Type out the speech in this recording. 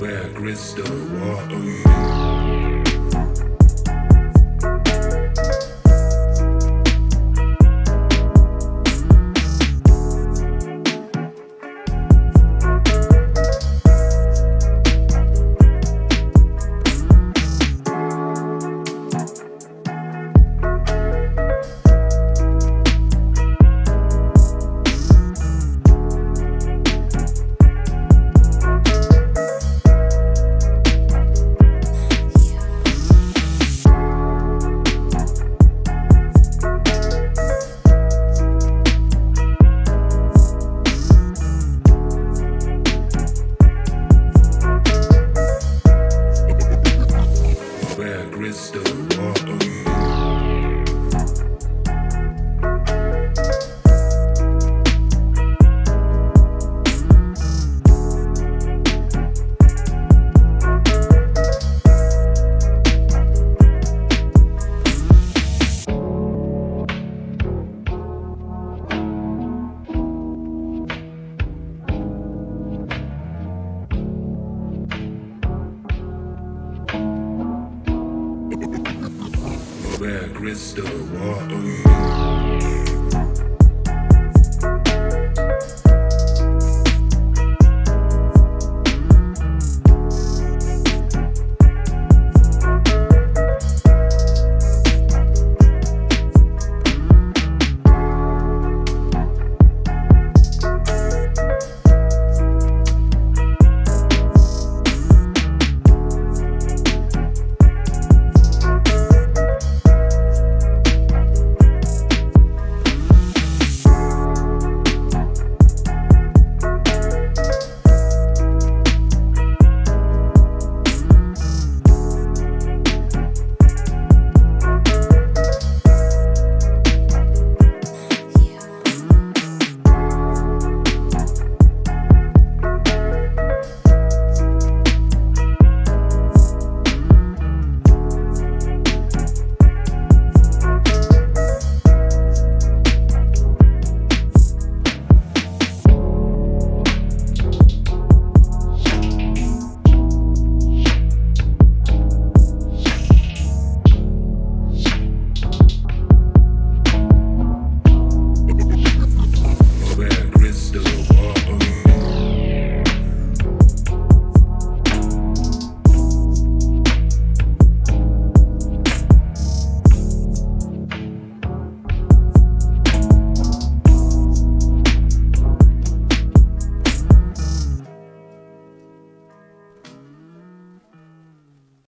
where crystal water. Crystal, where crystal water.